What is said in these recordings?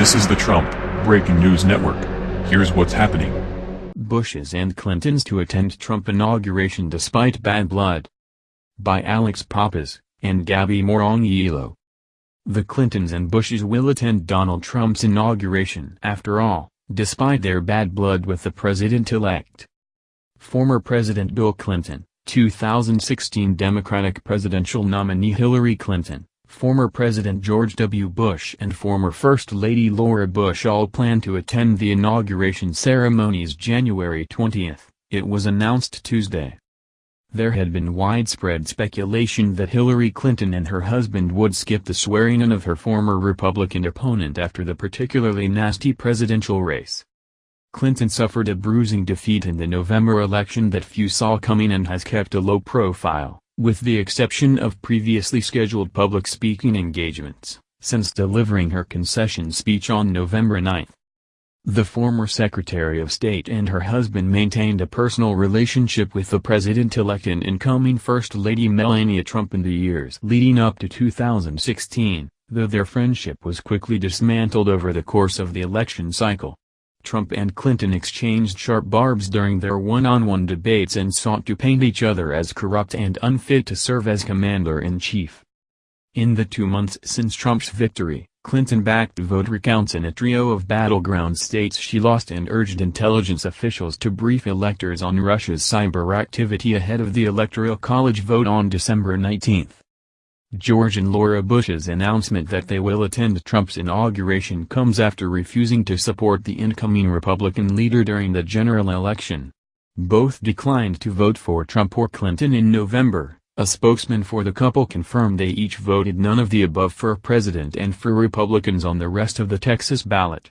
This is the Trump Breaking News Network. Here's what's happening. Bushes and Clintons to attend Trump inauguration despite bad blood. By Alex Pappas and Gabby Morongiello. The Clintons and Bushes will attend Donald Trump's inauguration after all, despite their bad blood with the president-elect. Former President Bill Clinton, 2016 Democratic presidential nominee Hillary Clinton, former President George W. Bush and former First Lady Laura Bush all plan to attend the inauguration ceremonies January 20, it was announced Tuesday. There had been widespread speculation that Hillary Clinton and her husband would skip the swearing-in of her former Republican opponent after the particularly nasty presidential race. Clinton suffered a bruising defeat in the November election that few saw coming and has kept a low profile, with the exception of previously scheduled public speaking engagements, since delivering her concession speech on November 9. The former Secretary of State and her husband maintained a personal relationship with the president-elect and incoming First Lady Melania Trump in the years leading up to 2016, though their friendship was quickly dismantled over the course of the election cycle. Trump and Clinton exchanged sharp barbs during their one-on-one -on -one debates and sought to paint each other as corrupt and unfit to serve as commander-in-chief. In the two months since Trump's victory, Clinton backed vote recounts in a trio of battleground states she lost and urged intelligence officials to brief electors on Russia's cyber activity ahead of the Electoral College vote on December 19. George and Laura Bush's announcement that they will attend Trump's inauguration comes after refusing to support the incoming Republican leader during the general election. Both declined to vote for Trump or Clinton in November, a spokesman for the couple confirmed they each voted none of the above for president and for Republicans on the rest of the Texas ballot.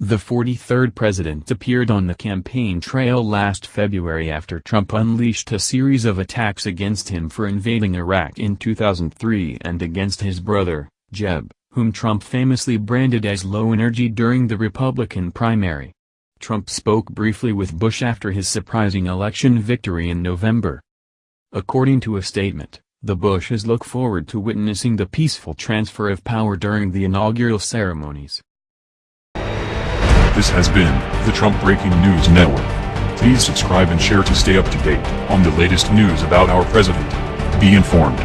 The 43rd president appeared on the campaign trail last February after Trump unleashed a series of attacks against him for invading Iraq in 2003 and against his brother, Jeb, whom Trump famously branded as low energy during the Republican primary. Trump spoke briefly with Bush after his surprising election victory in November. According to a statement, the Bushes look forward to witnessing the peaceful transfer of power during the inaugural ceremonies. This has been the Trump Breaking News Network. Please subscribe and share to stay up to date on the latest news about our president. Be informed.